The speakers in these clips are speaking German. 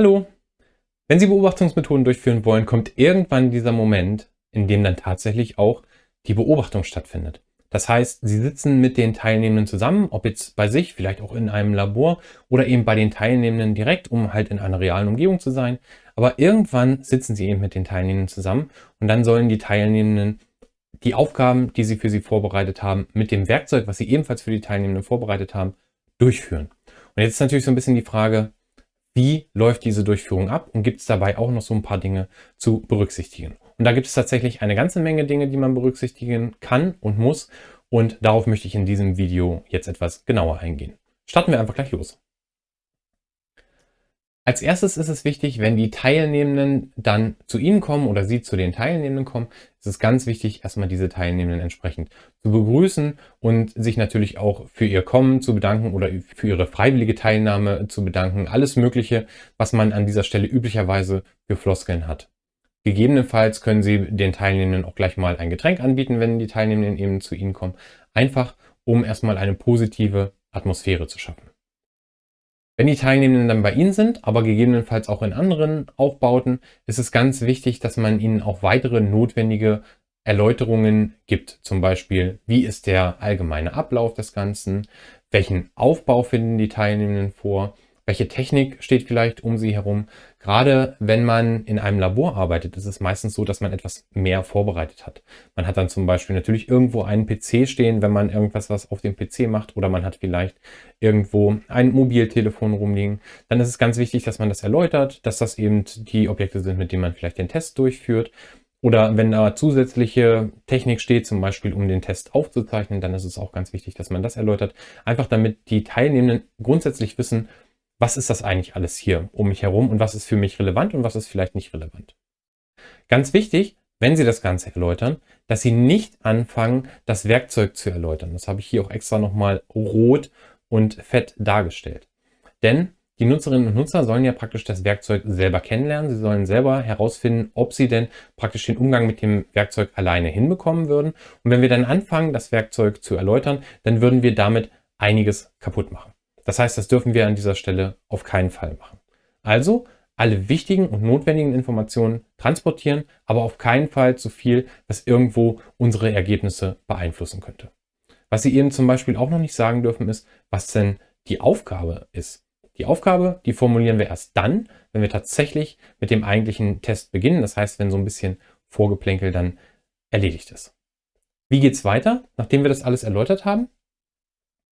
Hallo! Wenn Sie Beobachtungsmethoden durchführen wollen, kommt irgendwann dieser Moment, in dem dann tatsächlich auch die Beobachtung stattfindet. Das heißt, Sie sitzen mit den Teilnehmenden zusammen, ob jetzt bei sich, vielleicht auch in einem Labor oder eben bei den Teilnehmenden direkt, um halt in einer realen Umgebung zu sein. Aber irgendwann sitzen Sie eben mit den Teilnehmenden zusammen und dann sollen die Teilnehmenden die Aufgaben, die Sie für sie vorbereitet haben, mit dem Werkzeug, was Sie ebenfalls für die Teilnehmenden vorbereitet haben, durchführen. Und jetzt ist natürlich so ein bisschen die Frage, wie läuft diese Durchführung ab und gibt es dabei auch noch so ein paar Dinge zu berücksichtigen. Und da gibt es tatsächlich eine ganze Menge Dinge, die man berücksichtigen kann und muss und darauf möchte ich in diesem Video jetzt etwas genauer eingehen. Starten wir einfach gleich los. Als erstes ist es wichtig, wenn die Teilnehmenden dann zu Ihnen kommen oder Sie zu den Teilnehmenden kommen, ist es ganz wichtig, erstmal diese Teilnehmenden entsprechend zu begrüßen und sich natürlich auch für ihr Kommen zu bedanken oder für ihre freiwillige Teilnahme zu bedanken. Alles Mögliche, was man an dieser Stelle üblicherweise für Floskeln hat. Gegebenenfalls können Sie den Teilnehmenden auch gleich mal ein Getränk anbieten, wenn die Teilnehmenden eben zu Ihnen kommen. Einfach, um erstmal eine positive Atmosphäre zu schaffen. Wenn die Teilnehmenden dann bei Ihnen sind, aber gegebenenfalls auch in anderen Aufbauten, ist es ganz wichtig, dass man ihnen auch weitere notwendige Erläuterungen gibt. Zum Beispiel, wie ist der allgemeine Ablauf des Ganzen? Welchen Aufbau finden die Teilnehmenden vor? Welche Technik steht vielleicht um sie herum? Gerade wenn man in einem Labor arbeitet, ist es meistens so, dass man etwas mehr vorbereitet hat. Man hat dann zum Beispiel natürlich irgendwo einen PC stehen, wenn man irgendwas was auf dem PC macht oder man hat vielleicht irgendwo ein Mobiltelefon rumliegen. Dann ist es ganz wichtig, dass man das erläutert, dass das eben die Objekte sind, mit denen man vielleicht den Test durchführt. Oder wenn da zusätzliche Technik steht, zum Beispiel um den Test aufzuzeichnen, dann ist es auch ganz wichtig, dass man das erläutert. Einfach damit die Teilnehmenden grundsätzlich wissen, was ist das eigentlich alles hier um mich herum und was ist für mich relevant und was ist vielleicht nicht relevant. Ganz wichtig, wenn Sie das Ganze erläutern, dass Sie nicht anfangen, das Werkzeug zu erläutern. Das habe ich hier auch extra nochmal rot und fett dargestellt. Denn die Nutzerinnen und Nutzer sollen ja praktisch das Werkzeug selber kennenlernen. Sie sollen selber herausfinden, ob sie denn praktisch den Umgang mit dem Werkzeug alleine hinbekommen würden. Und wenn wir dann anfangen, das Werkzeug zu erläutern, dann würden wir damit einiges kaputt machen. Das heißt, das dürfen wir an dieser Stelle auf keinen Fall machen. Also alle wichtigen und notwendigen Informationen transportieren, aber auf keinen Fall zu viel, was irgendwo unsere Ergebnisse beeinflussen könnte. Was Sie eben zum Beispiel auch noch nicht sagen dürfen, ist, was denn die Aufgabe ist. Die Aufgabe, die formulieren wir erst dann, wenn wir tatsächlich mit dem eigentlichen Test beginnen. Das heißt, wenn so ein bisschen Vorgeplänkel dann erledigt ist. Wie geht es weiter, nachdem wir das alles erläutert haben?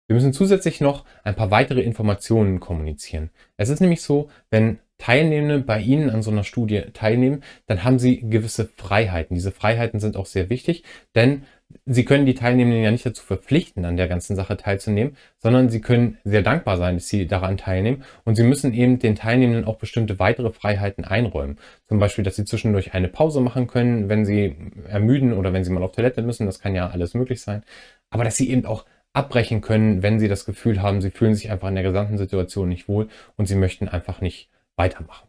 Wir müssen zusätzlich noch ein paar weitere Informationen kommunizieren. Es ist nämlich so, wenn Teilnehmende bei Ihnen an so einer Studie teilnehmen, dann haben Sie gewisse Freiheiten. Diese Freiheiten sind auch sehr wichtig, denn Sie können die Teilnehmenden ja nicht dazu verpflichten, an der ganzen Sache teilzunehmen, sondern Sie können sehr dankbar sein, dass Sie daran teilnehmen und Sie müssen eben den Teilnehmenden auch bestimmte weitere Freiheiten einräumen. Zum Beispiel, dass Sie zwischendurch eine Pause machen können, wenn Sie ermüden oder wenn Sie mal auf Toilette müssen, das kann ja alles möglich sein. Aber dass Sie eben auch abbrechen können, wenn sie das Gefühl haben, sie fühlen sich einfach in der gesamten Situation nicht wohl und sie möchten einfach nicht weitermachen.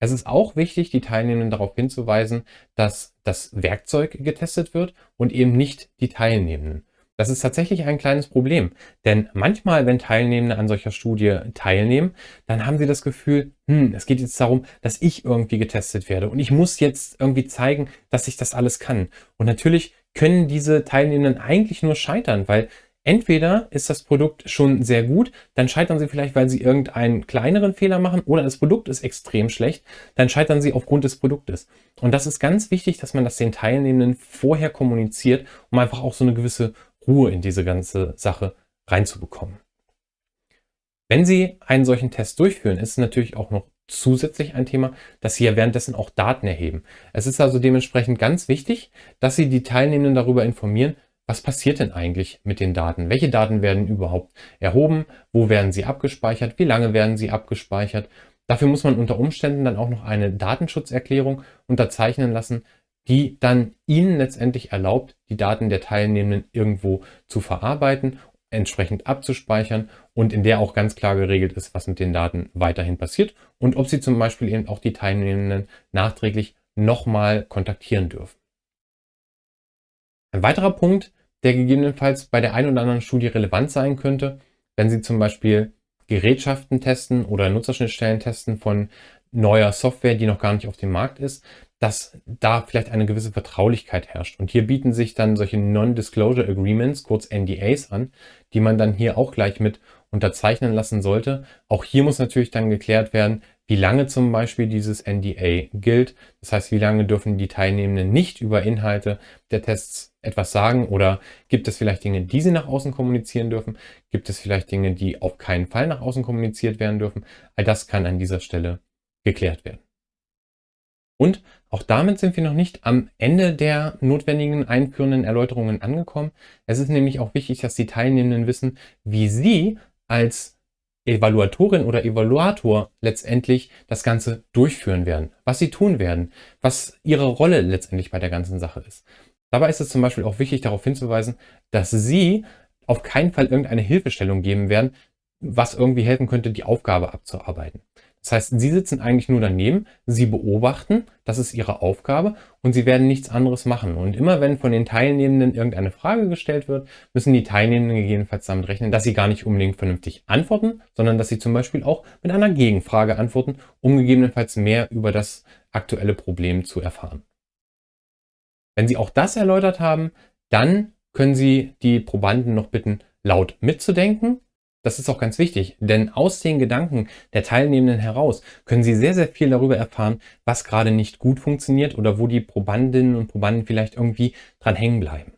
Es ist auch wichtig, die Teilnehmenden darauf hinzuweisen, dass das Werkzeug getestet wird und eben nicht die Teilnehmenden. Das ist tatsächlich ein kleines Problem, denn manchmal, wenn Teilnehmende an solcher Studie teilnehmen, dann haben sie das Gefühl, hm, es geht jetzt darum, dass ich irgendwie getestet werde und ich muss jetzt irgendwie zeigen, dass ich das alles kann. Und natürlich können diese Teilnehmenden eigentlich nur scheitern, weil entweder ist das Produkt schon sehr gut, dann scheitern sie vielleicht, weil sie irgendeinen kleineren Fehler machen oder das Produkt ist extrem schlecht, dann scheitern sie aufgrund des Produktes. Und das ist ganz wichtig, dass man das den Teilnehmenden vorher kommuniziert, um einfach auch so eine gewisse Ruhe in diese ganze Sache reinzubekommen. Wenn Sie einen solchen Test durchführen, ist es natürlich auch noch zusätzlich ein Thema, dass Sie ja währenddessen auch Daten erheben. Es ist also dementsprechend ganz wichtig, dass Sie die Teilnehmenden darüber informieren, was passiert denn eigentlich mit den Daten? Welche Daten werden überhaupt erhoben? Wo werden sie abgespeichert? Wie lange werden sie abgespeichert? Dafür muss man unter Umständen dann auch noch eine Datenschutzerklärung unterzeichnen lassen, die dann Ihnen letztendlich erlaubt, die Daten der Teilnehmenden irgendwo zu verarbeiten entsprechend abzuspeichern und in der auch ganz klar geregelt ist, was mit den Daten weiterhin passiert und ob Sie zum Beispiel eben auch die Teilnehmenden nachträglich nochmal kontaktieren dürfen. Ein weiterer Punkt, der gegebenenfalls bei der einen oder anderen Studie relevant sein könnte, wenn Sie zum Beispiel Gerätschaften testen oder Nutzerschnittstellen testen von neuer Software, die noch gar nicht auf dem Markt ist, dass da vielleicht eine gewisse Vertraulichkeit herrscht. Und hier bieten sich dann solche Non-Disclosure Agreements, kurz NDAs an, die man dann hier auch gleich mit unterzeichnen lassen sollte. Auch hier muss natürlich dann geklärt werden, wie lange zum Beispiel dieses NDA gilt. Das heißt, wie lange dürfen die Teilnehmenden nicht über Inhalte der Tests etwas sagen oder gibt es vielleicht Dinge, die sie nach außen kommunizieren dürfen? Gibt es vielleicht Dinge, die auf keinen Fall nach außen kommuniziert werden dürfen? All das kann an dieser Stelle geklärt werden. Und auch damit sind wir noch nicht am Ende der notwendigen einführenden Erläuterungen angekommen. Es ist nämlich auch wichtig, dass die Teilnehmenden wissen, wie sie als Evaluatorin oder Evaluator letztendlich das Ganze durchführen werden, was sie tun werden, was ihre Rolle letztendlich bei der ganzen Sache ist. Dabei ist es zum Beispiel auch wichtig darauf hinzuweisen, dass sie auf keinen Fall irgendeine Hilfestellung geben werden, was irgendwie helfen könnte, die Aufgabe abzuarbeiten. Das heißt, Sie sitzen eigentlich nur daneben, Sie beobachten, das ist Ihre Aufgabe und Sie werden nichts anderes machen. Und immer wenn von den Teilnehmenden irgendeine Frage gestellt wird, müssen die Teilnehmenden gegebenenfalls damit rechnen, dass sie gar nicht unbedingt vernünftig antworten, sondern dass sie zum Beispiel auch mit einer Gegenfrage antworten, um gegebenenfalls mehr über das aktuelle Problem zu erfahren. Wenn Sie auch das erläutert haben, dann können Sie die Probanden noch bitten, laut mitzudenken das ist auch ganz wichtig, denn aus den Gedanken der Teilnehmenden heraus können Sie sehr, sehr viel darüber erfahren, was gerade nicht gut funktioniert oder wo die Probandinnen und Probanden vielleicht irgendwie dran hängen bleiben.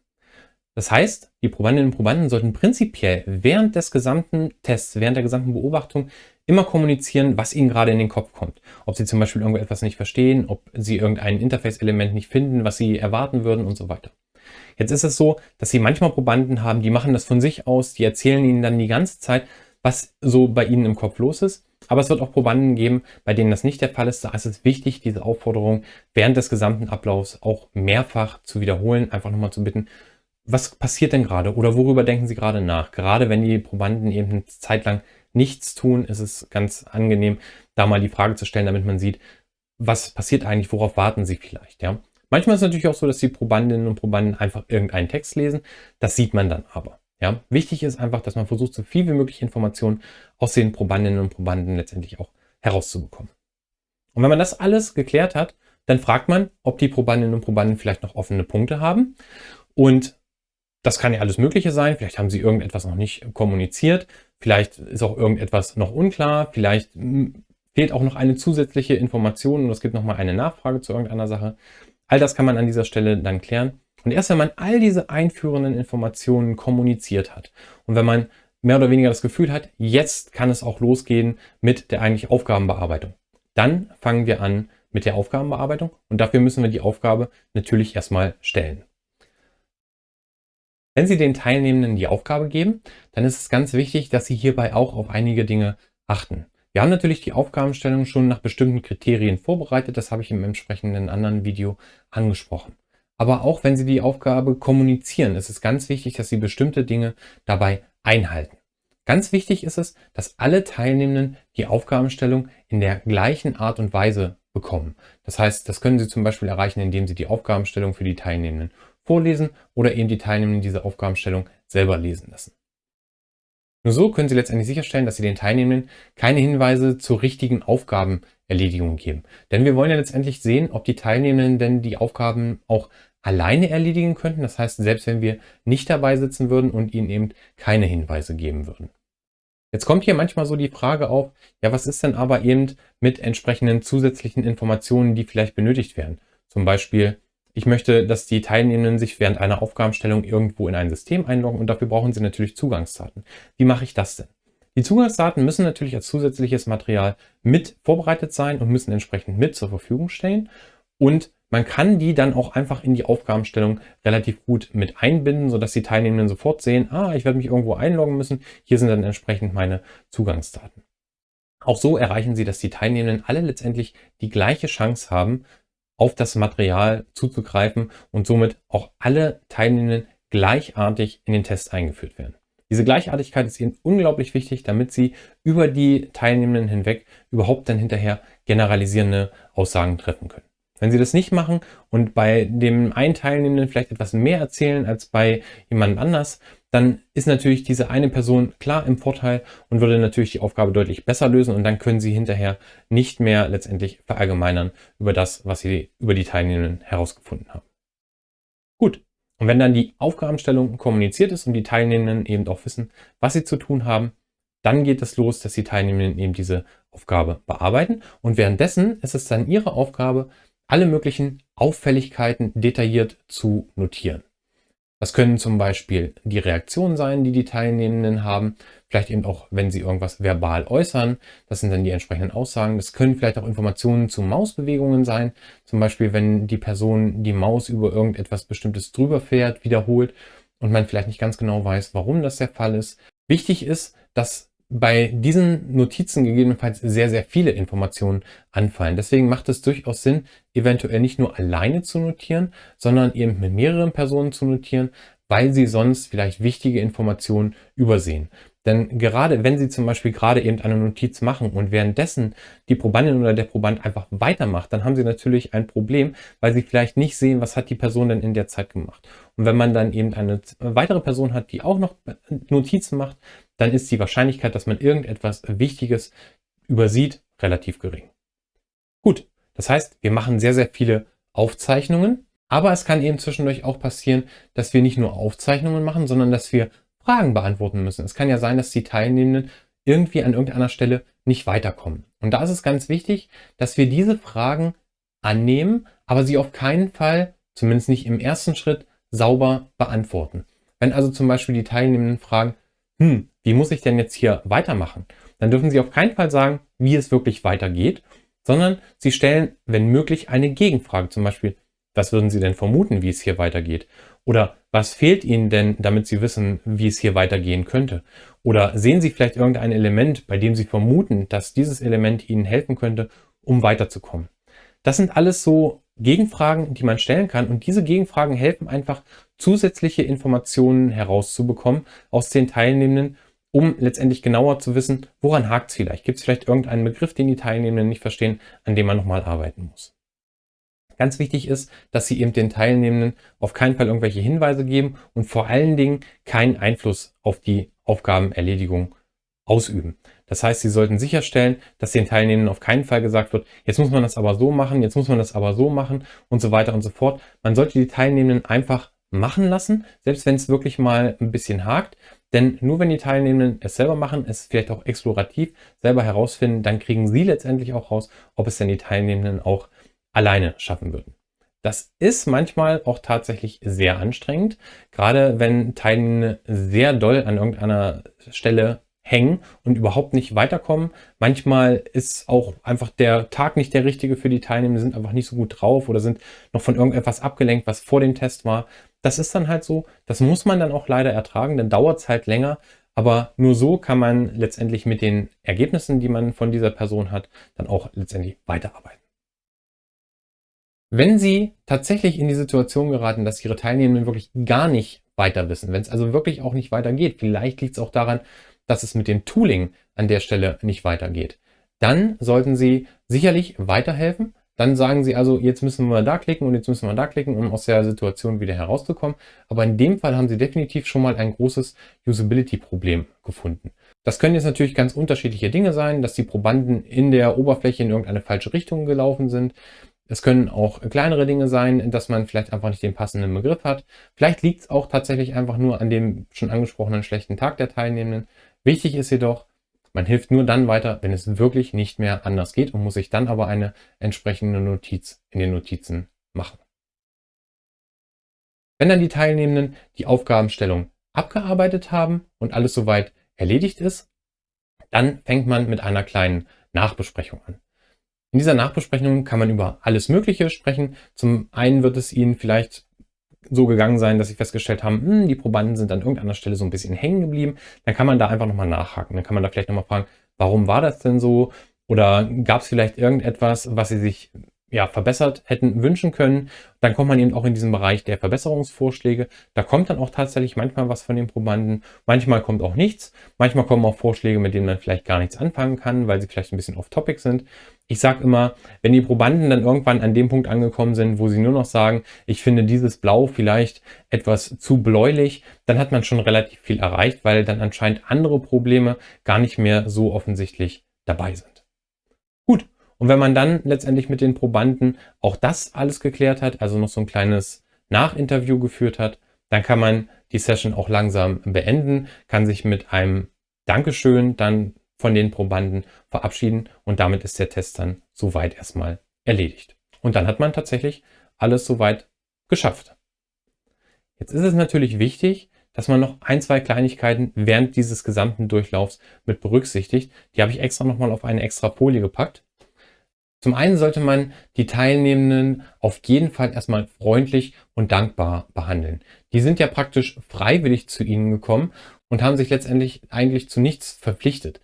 Das heißt, die Probandinnen und Probanden sollten prinzipiell während des gesamten Tests, während der gesamten Beobachtung immer kommunizieren, was ihnen gerade in den Kopf kommt. Ob sie zum Beispiel irgendetwas nicht verstehen, ob sie irgendein Interface-Element nicht finden, was sie erwarten würden und so weiter. Jetzt ist es so, dass sie manchmal Probanden haben, die machen das von sich aus, die erzählen ihnen dann die ganze Zeit, was so bei ihnen im Kopf los ist. Aber es wird auch Probanden geben, bei denen das nicht der Fall ist. Da ist es wichtig, diese Aufforderung während des gesamten Ablaufs auch mehrfach zu wiederholen, einfach nochmal zu bitten, was passiert denn gerade oder worüber denken Sie gerade nach? Gerade wenn die Probanden eben eine Zeit lang nichts tun, ist es ganz angenehm, da mal die Frage zu stellen, damit man sieht, was passiert eigentlich, worauf warten Sie vielleicht, ja? Manchmal ist es natürlich auch so, dass die Probandinnen und Probanden einfach irgendeinen Text lesen. Das sieht man dann aber. Ja, wichtig ist einfach, dass man versucht, so viel wie möglich Informationen aus den Probandinnen und Probanden letztendlich auch herauszubekommen. Und wenn man das alles geklärt hat, dann fragt man, ob die Probandinnen und Probanden vielleicht noch offene Punkte haben. Und das kann ja alles Mögliche sein. Vielleicht haben sie irgendetwas noch nicht kommuniziert. Vielleicht ist auch irgendetwas noch unklar. Vielleicht hm, fehlt auch noch eine zusätzliche Information und es gibt nochmal eine Nachfrage zu irgendeiner Sache. All das kann man an dieser Stelle dann klären. Und erst wenn man all diese einführenden Informationen kommuniziert hat und wenn man mehr oder weniger das Gefühl hat, jetzt kann es auch losgehen mit der eigentlichen Aufgabenbearbeitung, dann fangen wir an mit der Aufgabenbearbeitung und dafür müssen wir die Aufgabe natürlich erstmal stellen. Wenn Sie den Teilnehmenden die Aufgabe geben, dann ist es ganz wichtig, dass Sie hierbei auch auf einige Dinge achten. Wir haben natürlich die Aufgabenstellung schon nach bestimmten Kriterien vorbereitet, das habe ich im entsprechenden anderen Video angesprochen. Aber auch wenn Sie die Aufgabe kommunizieren, ist es ganz wichtig, dass Sie bestimmte Dinge dabei einhalten. Ganz wichtig ist es, dass alle Teilnehmenden die Aufgabenstellung in der gleichen Art und Weise bekommen. Das heißt, das können Sie zum Beispiel erreichen, indem Sie die Aufgabenstellung für die Teilnehmenden vorlesen oder eben die Teilnehmenden diese Aufgabenstellung selber lesen lassen. Nur so können Sie letztendlich sicherstellen, dass Sie den Teilnehmenden keine Hinweise zur richtigen Aufgabenerledigung geben. Denn wir wollen ja letztendlich sehen, ob die Teilnehmenden denn die Aufgaben auch alleine erledigen könnten. Das heißt, selbst wenn wir nicht dabei sitzen würden und ihnen eben keine Hinweise geben würden. Jetzt kommt hier manchmal so die Frage auf, ja, was ist denn aber eben mit entsprechenden zusätzlichen Informationen, die vielleicht benötigt werden? Zum Beispiel ich möchte, dass die Teilnehmenden sich während einer Aufgabenstellung irgendwo in ein System einloggen und dafür brauchen sie natürlich Zugangsdaten. Wie mache ich das denn? Die Zugangsdaten müssen natürlich als zusätzliches Material mit vorbereitet sein und müssen entsprechend mit zur Verfügung stehen. Und man kann die dann auch einfach in die Aufgabenstellung relativ gut mit einbinden, sodass die Teilnehmenden sofort sehen, ah, ich werde mich irgendwo einloggen müssen. Hier sind dann entsprechend meine Zugangsdaten. Auch so erreichen Sie, dass die Teilnehmenden alle letztendlich die gleiche Chance haben, auf das Material zuzugreifen und somit auch alle Teilnehmenden gleichartig in den Test eingeführt werden. Diese Gleichartigkeit ist Ihnen unglaublich wichtig, damit Sie über die Teilnehmenden hinweg überhaupt dann hinterher generalisierende Aussagen treffen können. Wenn Sie das nicht machen und bei dem einen Teilnehmenden vielleicht etwas mehr erzählen als bei jemandem anders, dann ist natürlich diese eine Person klar im Vorteil und würde natürlich die Aufgabe deutlich besser lösen und dann können Sie hinterher nicht mehr letztendlich verallgemeinern über das, was Sie über die Teilnehmenden herausgefunden haben. Gut, und wenn dann die Aufgabenstellung kommuniziert ist und die Teilnehmenden eben auch wissen, was sie zu tun haben, dann geht es los, dass die Teilnehmenden eben diese Aufgabe bearbeiten und währenddessen ist es dann ihre Aufgabe, alle möglichen Auffälligkeiten detailliert zu notieren. Das können zum Beispiel die Reaktionen sein, die die Teilnehmenden haben. Vielleicht eben auch, wenn sie irgendwas verbal äußern. Das sind dann die entsprechenden Aussagen. Das können vielleicht auch Informationen zu Mausbewegungen sein. Zum Beispiel, wenn die Person die Maus über irgendetwas Bestimmtes drüber fährt, wiederholt und man vielleicht nicht ganz genau weiß, warum das der Fall ist. Wichtig ist, dass bei diesen Notizen gegebenenfalls sehr, sehr viele Informationen anfallen. Deswegen macht es durchaus Sinn, eventuell nicht nur alleine zu notieren, sondern eben mit mehreren Personen zu notieren, weil sie sonst vielleicht wichtige Informationen übersehen. Denn gerade wenn Sie zum Beispiel gerade eben eine Notiz machen und währenddessen die Probandin oder der Proband einfach weitermacht, dann haben Sie natürlich ein Problem, weil Sie vielleicht nicht sehen, was hat die Person denn in der Zeit gemacht. Und wenn man dann eben eine weitere Person hat, die auch noch Notizen macht, dann ist die Wahrscheinlichkeit, dass man irgendetwas Wichtiges übersieht, relativ gering. Gut, das heißt, wir machen sehr, sehr viele Aufzeichnungen, aber es kann eben zwischendurch auch passieren, dass wir nicht nur Aufzeichnungen machen, sondern dass wir Fragen beantworten müssen. Es kann ja sein, dass die Teilnehmenden irgendwie an irgendeiner Stelle nicht weiterkommen. Und da ist es ganz wichtig, dass wir diese Fragen annehmen, aber sie auf keinen Fall, zumindest nicht im ersten Schritt, sauber beantworten. Wenn also zum Beispiel die Teilnehmenden fragen, hm, wie muss ich denn jetzt hier weitermachen? Dann dürfen Sie auf keinen Fall sagen, wie es wirklich weitergeht, sondern Sie stellen, wenn möglich, eine Gegenfrage. Zum Beispiel, was würden Sie denn vermuten, wie es hier weitergeht? Oder was fehlt Ihnen denn, damit Sie wissen, wie es hier weitergehen könnte? Oder sehen Sie vielleicht irgendein Element, bei dem Sie vermuten, dass dieses Element Ihnen helfen könnte, um weiterzukommen? Das sind alles so Gegenfragen, die man stellen kann und diese Gegenfragen helfen einfach, zusätzliche Informationen herauszubekommen aus den Teilnehmenden, um letztendlich genauer zu wissen, woran hakt es vielleicht? Gibt es vielleicht irgendeinen Begriff, den die Teilnehmenden nicht verstehen, an dem man nochmal arbeiten muss? Ganz wichtig ist, dass Sie eben den Teilnehmenden auf keinen Fall irgendwelche Hinweise geben und vor allen Dingen keinen Einfluss auf die Aufgabenerledigung ausüben. Das heißt, Sie sollten sicherstellen, dass den Teilnehmenden auf keinen Fall gesagt wird, jetzt muss man das aber so machen, jetzt muss man das aber so machen und so weiter und so fort. Man sollte die Teilnehmenden einfach machen lassen, selbst wenn es wirklich mal ein bisschen hakt. Denn nur wenn die Teilnehmenden es selber machen, es vielleicht auch explorativ selber herausfinden, dann kriegen Sie letztendlich auch raus, ob es denn die Teilnehmenden auch alleine schaffen würden. Das ist manchmal auch tatsächlich sehr anstrengend, gerade wenn Teilnehmende sehr doll an irgendeiner Stelle hängen und überhaupt nicht weiterkommen. Manchmal ist auch einfach der Tag nicht der richtige für die Teilnehmer, sind einfach nicht so gut drauf oder sind noch von irgendetwas abgelenkt, was vor dem Test war. Das ist dann halt so, das muss man dann auch leider ertragen, dann dauert es halt länger, aber nur so kann man letztendlich mit den Ergebnissen, die man von dieser Person hat, dann auch letztendlich weiterarbeiten. Wenn Sie tatsächlich in die Situation geraten, dass Ihre Teilnehmenden wirklich gar nicht weiter wissen, wenn es also wirklich auch nicht weitergeht, vielleicht liegt es auch daran, dass es mit dem Tooling an der Stelle nicht weitergeht, dann sollten Sie sicherlich weiterhelfen. Dann sagen Sie also, jetzt müssen wir da klicken und jetzt müssen wir da klicken, um aus der Situation wieder herauszukommen. Aber in dem Fall haben Sie definitiv schon mal ein großes Usability-Problem gefunden. Das können jetzt natürlich ganz unterschiedliche Dinge sein, dass die Probanden in der Oberfläche in irgendeine falsche Richtung gelaufen sind, es können auch kleinere Dinge sein, dass man vielleicht einfach nicht den passenden Begriff hat. Vielleicht liegt es auch tatsächlich einfach nur an dem schon angesprochenen schlechten Tag der Teilnehmenden. Wichtig ist jedoch, man hilft nur dann weiter, wenn es wirklich nicht mehr anders geht und muss sich dann aber eine entsprechende Notiz in den Notizen machen. Wenn dann die Teilnehmenden die Aufgabenstellung abgearbeitet haben und alles soweit erledigt ist, dann fängt man mit einer kleinen Nachbesprechung an. In dieser Nachbesprechung kann man über alles Mögliche sprechen. Zum einen wird es Ihnen vielleicht so gegangen sein, dass Sie festgestellt haben, hm, die Probanden sind an irgendeiner Stelle so ein bisschen hängen geblieben. Dann kann man da einfach nochmal nachhaken. Dann kann man da vielleicht nochmal fragen, warum war das denn so? Oder gab es vielleicht irgendetwas, was Sie sich ja, verbessert hätten wünschen können. Dann kommt man eben auch in diesen Bereich der Verbesserungsvorschläge. Da kommt dann auch tatsächlich manchmal was von den Probanden. Manchmal kommt auch nichts. Manchmal kommen auch Vorschläge, mit denen man vielleicht gar nichts anfangen kann, weil sie vielleicht ein bisschen off-topic sind. Ich sage immer, wenn die Probanden dann irgendwann an dem Punkt angekommen sind, wo sie nur noch sagen, ich finde dieses Blau vielleicht etwas zu bläulich, dann hat man schon relativ viel erreicht, weil dann anscheinend andere Probleme gar nicht mehr so offensichtlich dabei sind. Gut, und wenn man dann letztendlich mit den Probanden auch das alles geklärt hat, also noch so ein kleines Nachinterview geführt hat, dann kann man die Session auch langsam beenden, kann sich mit einem Dankeschön dann von den Probanden verabschieden und damit ist der Test dann soweit erstmal erledigt. Und dann hat man tatsächlich alles soweit geschafft. Jetzt ist es natürlich wichtig, dass man noch ein, zwei Kleinigkeiten während dieses gesamten Durchlaufs mit berücksichtigt. Die habe ich extra nochmal auf eine extra Folie gepackt. Zum einen sollte man die Teilnehmenden auf jeden Fall erstmal freundlich und dankbar behandeln. Die sind ja praktisch freiwillig zu Ihnen gekommen und haben sich letztendlich eigentlich zu nichts verpflichtet.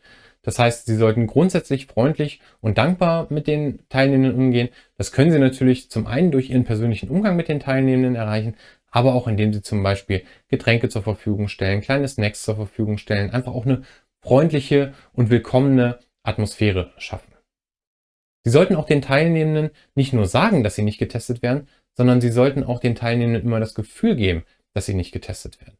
Das heißt, Sie sollten grundsätzlich freundlich und dankbar mit den Teilnehmenden umgehen. Das können Sie natürlich zum einen durch Ihren persönlichen Umgang mit den Teilnehmenden erreichen, aber auch indem Sie zum Beispiel Getränke zur Verfügung stellen, kleine Snacks zur Verfügung stellen, einfach auch eine freundliche und willkommene Atmosphäre schaffen. Sie sollten auch den Teilnehmenden nicht nur sagen, dass sie nicht getestet werden, sondern Sie sollten auch den Teilnehmenden immer das Gefühl geben, dass sie nicht getestet werden.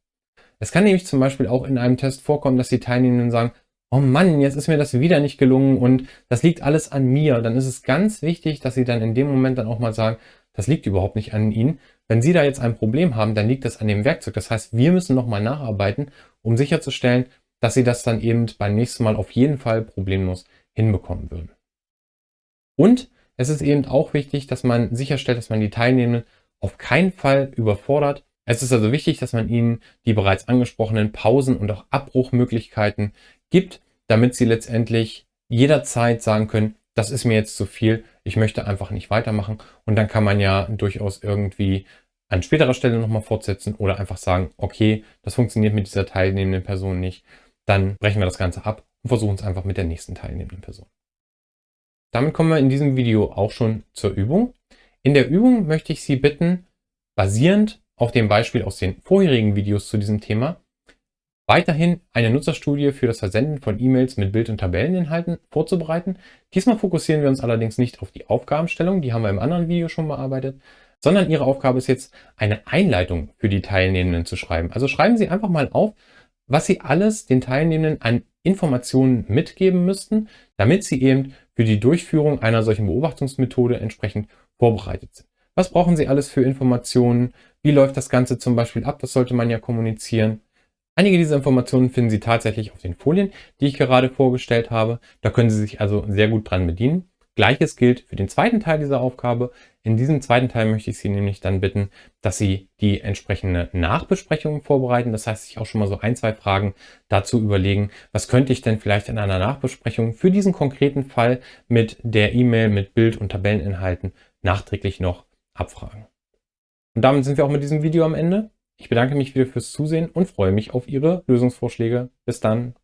Es kann nämlich zum Beispiel auch in einem Test vorkommen, dass die Teilnehmenden sagen, oh Mann, jetzt ist mir das wieder nicht gelungen und das liegt alles an mir, dann ist es ganz wichtig, dass Sie dann in dem Moment dann auch mal sagen, das liegt überhaupt nicht an Ihnen. Wenn Sie da jetzt ein Problem haben, dann liegt das an dem Werkzeug. Das heißt, wir müssen nochmal nacharbeiten, um sicherzustellen, dass Sie das dann eben beim nächsten Mal auf jeden Fall problemlos hinbekommen würden. Und es ist eben auch wichtig, dass man sicherstellt, dass man die Teilnehmenden auf keinen Fall überfordert. Es ist also wichtig, dass man ihnen die bereits angesprochenen Pausen und auch Abbruchmöglichkeiten gibt, damit sie letztendlich jederzeit sagen können, das ist mir jetzt zu viel, ich möchte einfach nicht weitermachen. Und dann kann man ja durchaus irgendwie an späterer Stelle nochmal fortsetzen oder einfach sagen, okay, das funktioniert mit dieser teilnehmenden Person nicht. Dann brechen wir das Ganze ab und versuchen es einfach mit der nächsten teilnehmenden Person. Damit kommen wir in diesem Video auch schon zur Übung. In der Übung möchte ich Sie bitten, basierend auf dem Beispiel aus den vorherigen Videos zu diesem Thema, weiterhin eine Nutzerstudie für das Versenden von E-Mails mit Bild- und Tabelleninhalten vorzubereiten. Diesmal fokussieren wir uns allerdings nicht auf die Aufgabenstellung, die haben wir im anderen Video schon bearbeitet, sondern Ihre Aufgabe ist jetzt, eine Einleitung für die Teilnehmenden zu schreiben. Also schreiben Sie einfach mal auf, was Sie alles den Teilnehmenden an Informationen mitgeben müssten, damit sie eben für die Durchführung einer solchen Beobachtungsmethode entsprechend vorbereitet sind. Was brauchen Sie alles für Informationen? Wie läuft das Ganze zum Beispiel ab? Das sollte man ja kommunizieren. Einige dieser Informationen finden Sie tatsächlich auf den Folien, die ich gerade vorgestellt habe. Da können Sie sich also sehr gut dran bedienen. Gleiches gilt für den zweiten Teil dieser Aufgabe. In diesem zweiten Teil möchte ich Sie nämlich dann bitten, dass Sie die entsprechende Nachbesprechung vorbereiten. Das heißt, sich auch schon mal so ein, zwei Fragen dazu überlegen, was könnte ich denn vielleicht in einer Nachbesprechung für diesen konkreten Fall mit der E-Mail, mit Bild- und Tabelleninhalten nachträglich noch abfragen. Und damit sind wir auch mit diesem Video am Ende. Ich bedanke mich wieder fürs Zusehen und freue mich auf Ihre Lösungsvorschläge. Bis dann.